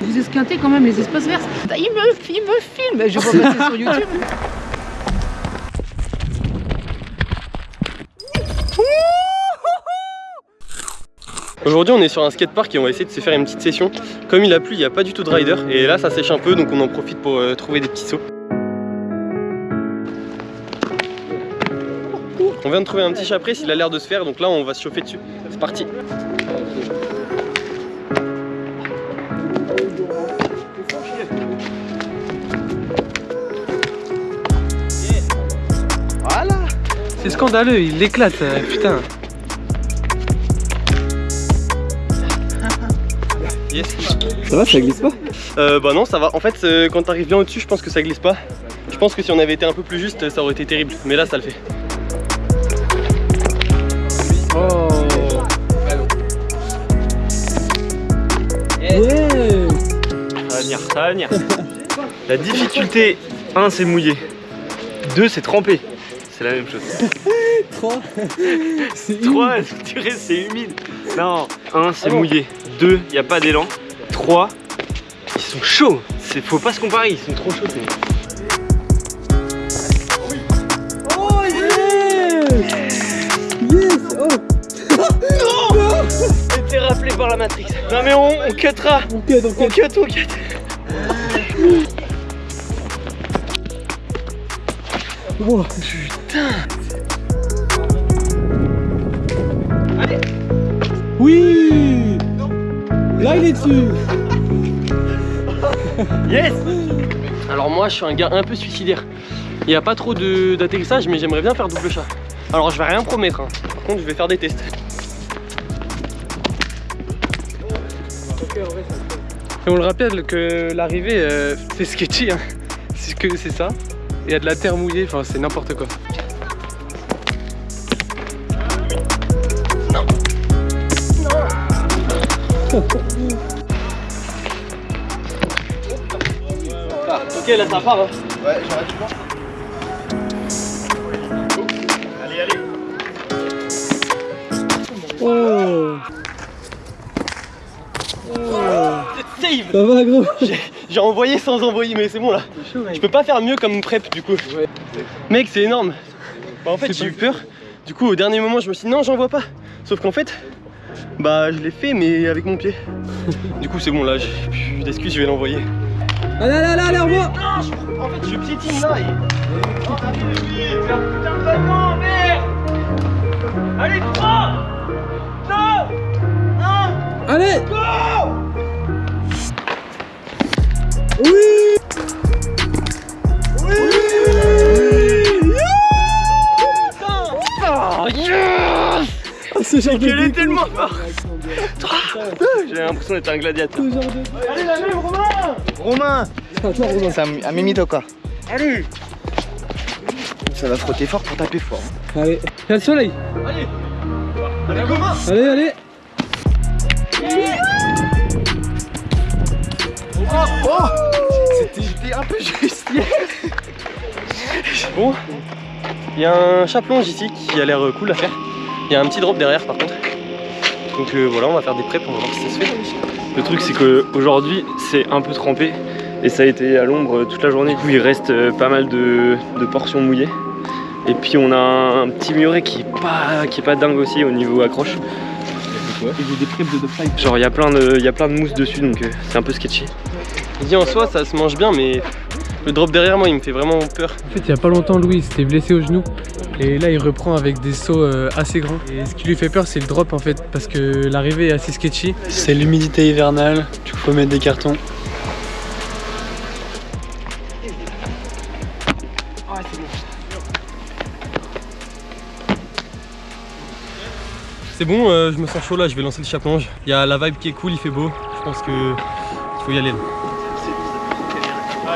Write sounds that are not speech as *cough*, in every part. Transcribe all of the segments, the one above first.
Vous esquintez quand même les espaces verts. Il me, il me filme, je vais passer sur YouTube. Aujourd'hui on est sur un skatepark et on va essayer de se faire une petite session. Comme il a plu, il n'y a pas du tout de rider et là ça sèche un peu donc on en profite pour euh, trouver des petits sauts. On vient de trouver un petit chapré, s'il a l'air de se faire donc là on va se chauffer dessus. C'est parti Voilà C'est scandaleux, il l'éclate, euh, putain. Yes Ça va, ça glisse pas? Euh, bah non, ça va. En fait, euh, quand t'arrives bien au-dessus, je pense que ça glisse pas. Je pense que si on avait été un peu plus juste, ça aurait été terrible. Mais là, ça le fait. Va venir, ça va venir. La difficulté, 1 c'est mouillé, 2 c'est trempé. C'est la même chose. *laughs* 3 C'est 3, je dirais c'est humide? Non, 1 c'est mouillé, 2 il n'y a pas d'élan, 3 ils sont chauds. Faut pas se comparer, ils sont trop chauds. Oh yes Yes Oh *laughs* *laughs* J'étais rappelé par la Matrix. Non mais on, on cuttera. On cut, on cut, on cut. Wow. Oui Là il est dessus *laughs* Yes Alors moi, je suis un gars un peu suicidaire. Il n'y a pas trop d'atterrissage, mais j'aimerais bien faire double chat. Alors je vais rien promettre. hein. Par contre, je vais faire des tests. Et on le rappelle que l'arrivée, euh, c'est sketchy, hein. c'est que c'est ça. Il y a de la terre mouillée, enfin c'est n'importe quoi. Ok, là ça part. Hein. Oh Ça va gros *laughs* J'ai envoyé sans envoyer, mais c'est bon là. Je peux pas faire mieux comme prep du coup. Mec, c'est énorme. Bah, en fait, j'ai eu peur. Du coup, au dernier moment, je me suis dit non, j'envoie pas. Sauf qu'en fait, bah je l'ai fait, mais avec mon pied. *laughs* du coup, c'est bon là, j'ai plus d'excuses, je vais l'envoyer. Allez allez allez, allez En fait, je piétine là. Allez, 3 Allez Oui Oh yes Ah, Ce genre de est tellement forte. J'ai l'impression d'être un gladiateur. Ce genre de... Romain Attends, attends, Romain. C'est un, un mimito quoi. Allez Ça va frotter fort pour taper fort. Allez, il y a le soleil Allez Romain Allez, allez Oh C'était un peu juste. Bon, il y a un chaplonge ici qui a l'air euh, cool à faire. Il y a un petit drop derrière par contre. Donc euh, voilà, on va faire des preps, on va voir si ça se fait. Le truc c'est qu'aujourd'hui c'est un peu trempé et ça a été à l'ombre euh, toute la journée. Du coup il reste pas mal de, de portions mouillées. Et puis on a un petit muret qui est pas, qui est pas dingue aussi au niveau accroche. des crêpes de. Genre il y, a plein de- il y a plein de mousse dessus donc euh, c'est un peu sketchy. Je dis en soi, ça se mange bien, mais le drop derrière moi, il me fait vraiment peur. En fait, il y a pas longtemps, Louis il s'était blessé au genou. Et là, il reprend avec des sauts euh, assez grands. Et ce qui lui fait peur, c'est le drop en fait, parce que l'arrivée est assez sketchy. C'est l'humidité hivernale, du coup faut mettre des cartons. C'est bon, euh, je me sens chaud là, je vais lancer le chaplonge. Il y a la vibe qui est cool, il fait beau. Je pense que il faut y aller là.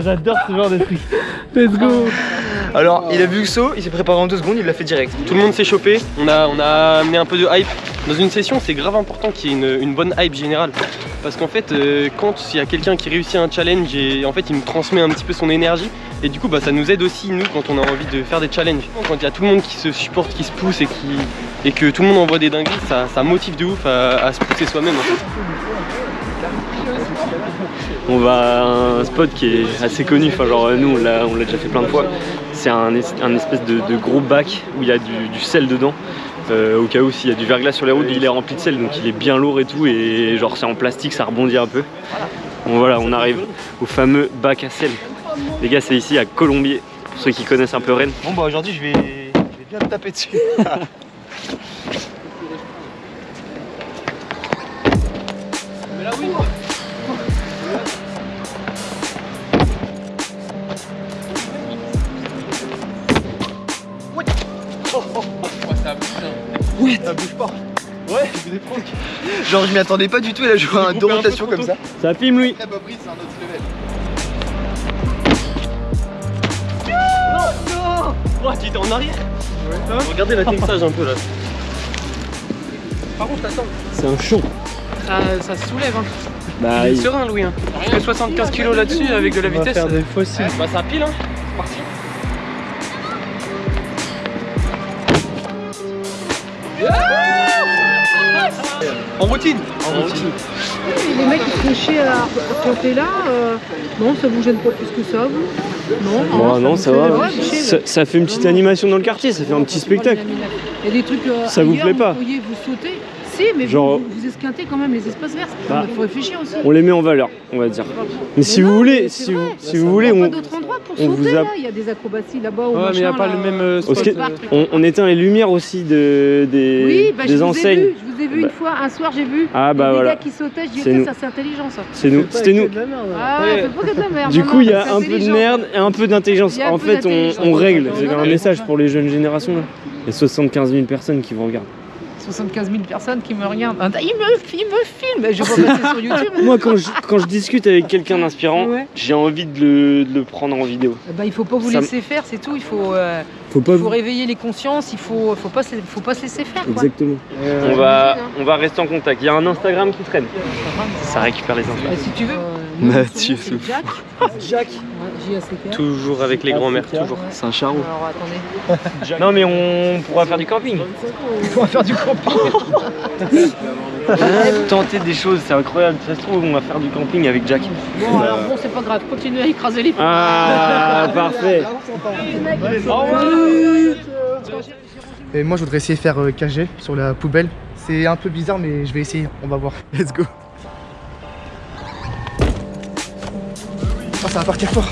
j'adore ce genre de truc. Let's go Alors, il a vu le saut, il s'est préparé en deux secondes, il l'a fait direct. Tout le monde s'est chopé, on a, on a amené un peu de hype. Dans une session, c'est grave important qu'il y ait une, une bonne hype générale. Parce qu'en fait, euh, quand il y a quelqu'un qui réussit un challenge, et en fait, il nous transmet un petit peu son énergie. Et du coup, bah, ça nous aide aussi, nous, quand on a envie de faire des challenges. Quand il y a tout le monde qui se supporte, qui se pousse et, qui, et que tout le monde envoie des dingueries, ça, ça motive de ouf à, à se pousser soi-même. En fait. On va à un spot qui est assez connu, enfin genre nous on l'a on l'a déjà fait plein de fois. C'est un, es- un espèce de, de gros bac où il y a du, du sel dedans. Euh, au cas où s'il y a du verglas sur les routes, il est rempli de sel donc il est bien lourd et tout et genre c'est en plastique, ça rebondit un peu. Bon voilà, on arrive au fameux bac à sel. Les gars, c'est ici à Colombier, pour ceux qui connaissent un peu Rennes. Bon bah aujourd'hui je vais, je vais bien me taper dessus. *laughs* Ouais, ça bouge pas. Ouais, je des pranks. Genre je m'y attendais pas du tout, il a joué un deux rotations comme ça. Ça filme lui Très pas pris, c'est un autre level. Oh, tu étais en arrière Regardez l'atterrissage un peu là. C'est un champ Ça, ça se soulève. Hein. Bah, Il est serein, Louis. Hein. Je fais 75 kg là-dessus avec de la On va vitesse. faire des fossiles. Bah ça pile hein, c'est parti. En routine En routine. Les mecs qui chier à planter là, euh, non, ça vous gêne pas plus que ça, vous Non, Bon, non, ça fait- va. ouais, Ça, ça fait une petite animation dans le quartier, ça fait un petit spectacle. Il y a des trucs. euh, Ça vous plaît pas Vous pourriez vous sauter. Si, mais Genre- vous, vous esquintez quand même les espaces verts. Bah. Il faut réfléchir aussi. On les met en valeur, on va dire. Mais si non, vous voulez, si vous, si vous voulez, Il on, on vous sauter a- là. Il y a des acrobaties là-bas. Ouais, mais il n'y a pas là. le même euh, Au spot. skate- euh, on, on éteint les lumières aussi de, des, Oui, bah, je des vous ai enseignes. vu, je vous ai vu Bah. une fois, un soir j'ai vu Ah bah des voilà, gars qui sautaient, je dis C'est ok nous. ça c'est intelligent ça. c'est nous, c'était nous. là. Ah, pas que de la merde. Du coup, il y a un peu de merde et un peu d'intelligence. Il En fait, on, règle. C'est Ouais. un message pour les jeunes générations. Là. Il y a 75 000 personnes qui vous regardent. 75 000 personnes qui me regardent. Ah, Il me, il me filme, je vais passer sur YouTube. *laughs* Moi, quand je, quand je discute avec quelqu'un d'inspirant, Ouais. j'ai envie de le, de le prendre en vidéo. Eh ben, il faut pas vous Ça laisser faire, c'est tout. Il faut, euh, Faut pas il faut vous... réveiller les consciences. Il faut, faut pas, se- faut pas se laisser faire. Quoi. Exactement. Euh, On va, on va rester en contact. Il y a un Instagram qui traîne. Ça récupère les infos. Bah, si tu veux. Euh, Mathieu nom, c'est Jack. Jack Ouais, *laughs* J-A-C-K. Toujours avec les grands-mères, toujours. Ouais. C'est un charou. Alors attendez. *laughs* Non, mais on pourra faire du camping. *laughs* On va faire du camping. Tenter des choses, c'est incroyable. Ça se trouve, on va faire du camping avec Jack. Bon, alors bon, c'est pas grave. Continuez à écraser les Ah, parfait. Et moi, je voudrais essayer de faire euh, KG sur la poubelle. C'est un peu bizarre, mais je vais essayer. On va voir. Let's go. Ça va partir fort.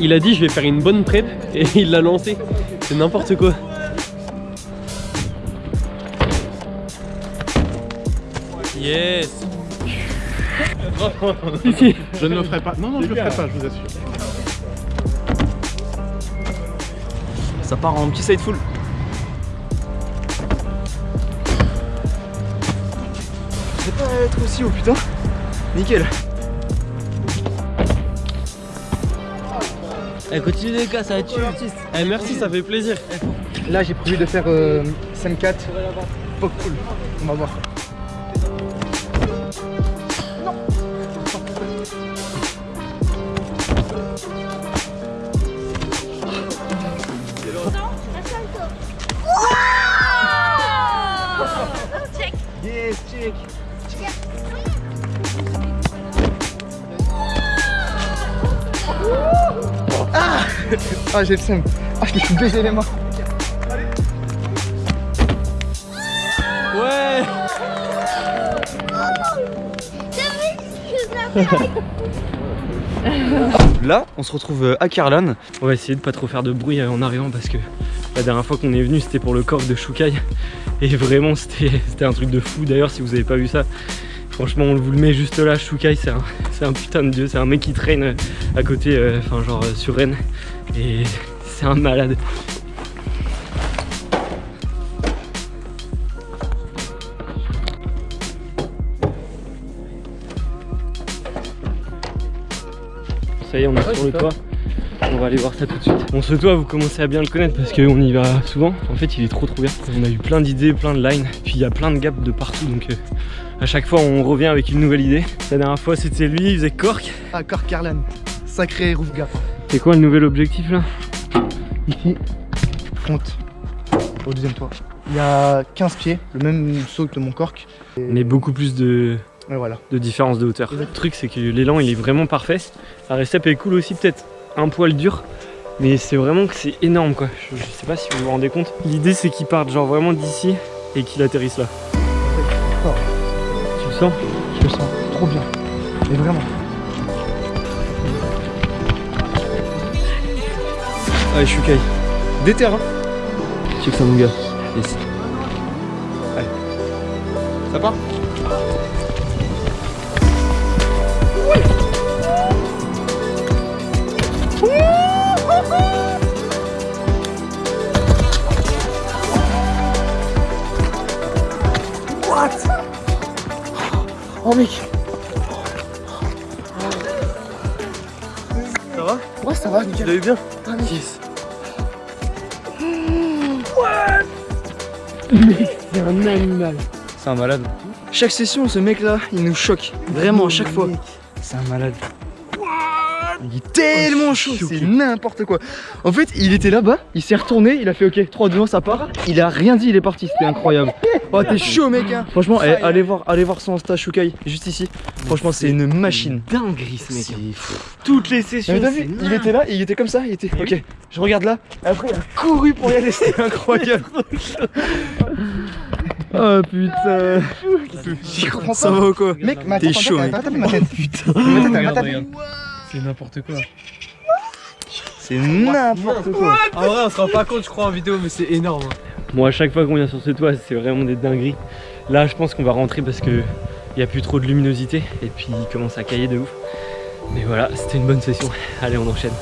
Il a dit je vais faire une bonne prep et *laughs* il l'a lancé. C'est n'importe quoi. Yes *laughs* Je ne le ferai pas. Non, non, je le ferai pas, je vous assure. Ça part en petit side full. Je sais pas être aussi haut, putain. Nickel. Eh continue les gars, ça va tuer. Eh merci, ça fait plaisir. Là, j'ai prévu de faire euh, 5-4. Pop cool. On va voir. Yes, check. Ah, j'ai le seum. Ah, je me suis baisé les mains. Ouais Là, on se retrouve euh, à Carlan. On va essayer de pas trop faire de bruit euh, en arrivant parce que la dernière fois qu'on est venu c'était pour le corps de Shukai et vraiment c'était *laughs* c'était un truc de fou d'ailleurs si vous avez pas vu ça franchement on vous le met juste là Shukai c'est un, c'est un putain de dieu c'est un mec qui traîne euh, à côté euh, enfin genre euh, sur Rennes et c'est un malade. Ça y est, on est sur le toit. On va aller voir ça tout de suite. Bon, ce toit, vous commencez à bien le connaître parce qu'on y va souvent. En fait, il est trop trop bien. On a eu plein d'idées, plein de lines. Puis il y a plein de gaps de partout. Donc euh, à chaque fois, on revient avec une nouvelle idée. La dernière fois, c'était lui, il faisait Cork. Ah, Cork Carlan. Sacré roof gap. C'est quoi le nouvel objectif là Ici, front, au deuxième toit. Il y a 15 pieds, le même saut que mon cork. Mais beaucoup plus de, Et voilà. de différence de hauteur. Le truc, c'est que l'élan, il est vraiment parfait. La recep est cool aussi, peut-être un poil dur. Mais c'est vraiment que c'est énorme quoi. Je, je sais pas si vous vous rendez compte. L'idée, c'est qu'il parte genre vraiment d'ici et qu'il atterrisse là. Tu le sens Je le sens trop bien. Mais vraiment. Ah, je suis caille. Déter, hein Check ça, mon gars. Yes. Ça part? Oh mec Ça va? Ouais, ça va, Tu nickel. l'as eu bien? Yes. C'est un animal. C'est un malade. Chaque session, ce mec là, il nous choque. Vraiment, à chaque fois. C'est un malade. Il est tellement chaud, c'est n'importe quoi. En fait, il était là-bas, il s'est retourné, il a fait ok, 3, 2, 1, ça part. Il a rien dit, il est parti, c'était incroyable. Oh, t'es chaud, mec, hein. Franchement, eh, allez voir, allez voir son Insta Shukai, juste ici. Franchement, c'est une machine. Dinguerie ce mec. C'est fou. Toutes les sessions. Vu, il était là, et il était comme ça, il était ok. Je regarde là, après il a couru pour y aller, c'était *laughs* incroyable. Oh putain. J'y comprends Ça pas. va ou quoi Mec, ma T'es tête, chaud, mec. Putain. C'est n'importe quoi. C'est n'importe quoi. En vrai, on se rend pas compte, je crois, en vidéo, mais c'est énorme. Moi, à chaque fois qu'on vient sur ce toit, c'est vraiment des dingueries. Là, je pense qu'on va rentrer parce que il y a plus trop de luminosité et puis il commence à cailler de ouf. Mais voilà, c'était une bonne session. Allez, on enchaîne.